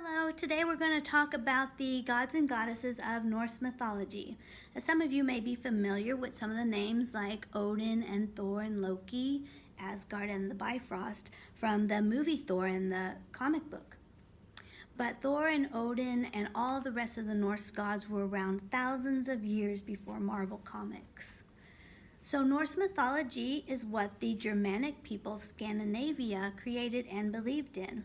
Hello, today we're going to talk about the gods and goddesses of Norse mythology. As some of you may be familiar with some of the names like Odin and Thor and Loki, Asgard and the Bifrost from the movie Thor in the comic book. But Thor and Odin and all the rest of the Norse gods were around thousands of years before Marvel Comics. So Norse mythology is what the Germanic people of Scandinavia created and believed in.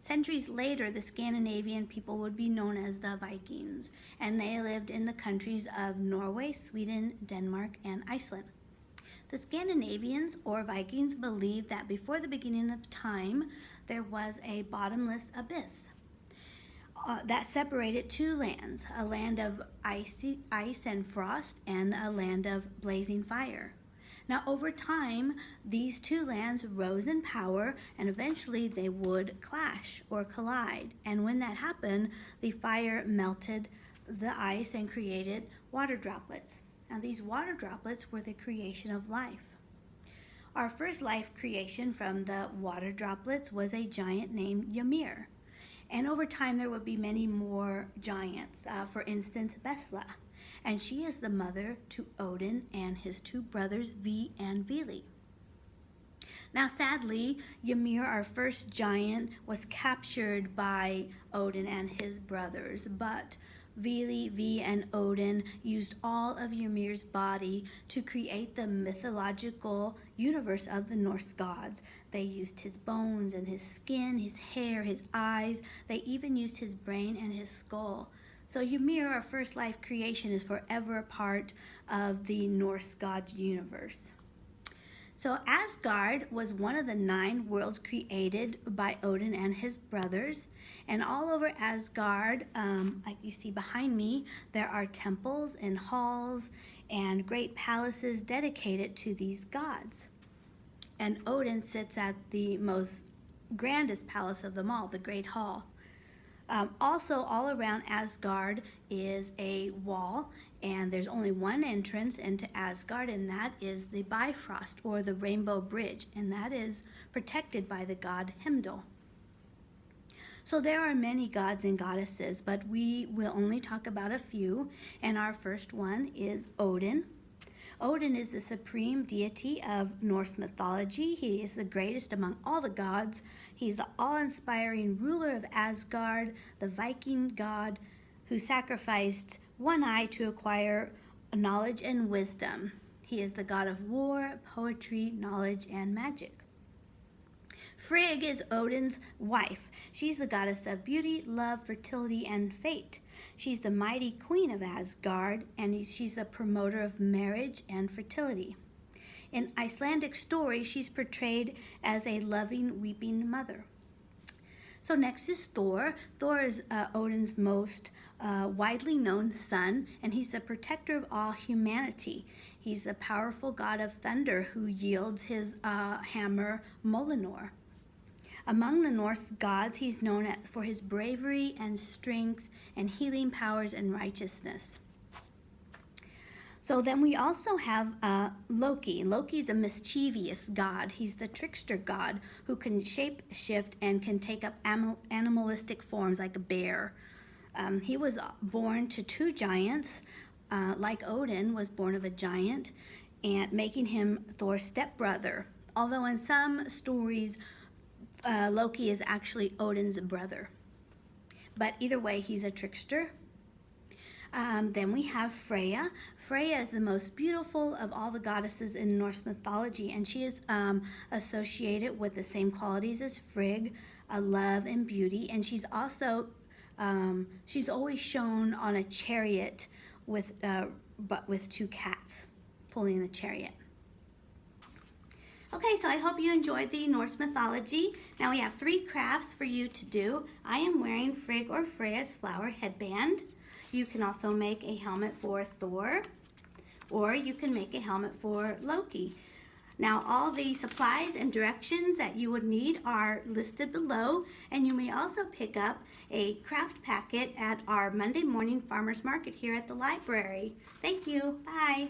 Centuries later, the Scandinavian people would be known as the Vikings, and they lived in the countries of Norway, Sweden, Denmark, and Iceland. The Scandinavians or Vikings believed that before the beginning of time, there was a bottomless abyss uh, that separated two lands, a land of icy, ice and frost and a land of blazing fire. Now, over time, these two lands rose in power and eventually they would clash or collide. And when that happened, the fire melted the ice and created water droplets. Now, these water droplets were the creation of life. Our first life creation from the water droplets was a giant named Ymir. And over time, there would be many more giants. Uh, for instance, Bestla and she is the mother to Odin and his two brothers V and Vili. Now, sadly, Ymir, our first giant, was captured by Odin and his brothers, but Vili, V, and Odin used all of Ymir's body to create the mythological universe of the Norse gods. They used his bones and his skin, his hair, his eyes. They even used his brain and his skull. So Ymir, our first life creation, is forever a part of the Norse gods universe. So Asgard was one of the nine worlds created by Odin and his brothers. And all over Asgard, um, like you see behind me, there are temples and halls and great palaces dedicated to these gods. And Odin sits at the most grandest palace of them all, the Great Hall. Um, also, all around Asgard is a wall, and there's only one entrance into Asgard, and that is the Bifrost, or the Rainbow Bridge, and that is protected by the god Heimdall. So there are many gods and goddesses, but we will only talk about a few, and our first one is Odin. Odin is the supreme deity of Norse mythology. He is the greatest among all the gods. He's the awe-inspiring ruler of Asgard, the Viking god who sacrificed one eye to acquire knowledge and wisdom. He is the god of war, poetry, knowledge, and magic. Frigg is Odin's wife. She's the goddess of beauty, love, fertility, and fate. She's the mighty queen of Asgard, and she's the promoter of marriage and fertility. In Icelandic stories, she's portrayed as a loving, weeping mother. So next is Thor. Thor is uh, Odin's most uh, widely known son, and he's the protector of all humanity. He's the powerful god of thunder who yields his uh, hammer Mjolnir. Among the Norse gods, he's known for his bravery and strength and healing powers and righteousness. So then we also have uh, Loki. Loki's a mischievous god. He's the trickster god who can shape shift and can take up animalistic forms like a bear. Um, he was born to two giants, uh, like Odin was born of a giant, and making him Thor's stepbrother. Although in some stories, uh, Loki is actually Odin's brother. But either way, he's a trickster. Um, then we have Freya. Freya is the most beautiful of all the goddesses in Norse mythology, and she is um, associated with the same qualities as Frigg, uh, love and beauty. And she's also, um, she's always shown on a chariot with, uh, but with two cats pulling the chariot. Okay, so I hope you enjoyed the Norse mythology. Now we have three crafts for you to do. I am wearing Frigg or Freya's flower headband. You can also make a helmet for Thor, or you can make a helmet for Loki. Now all the supplies and directions that you would need are listed below and you may also pick up a craft packet at our Monday morning farmers market here at the library. Thank you. Bye.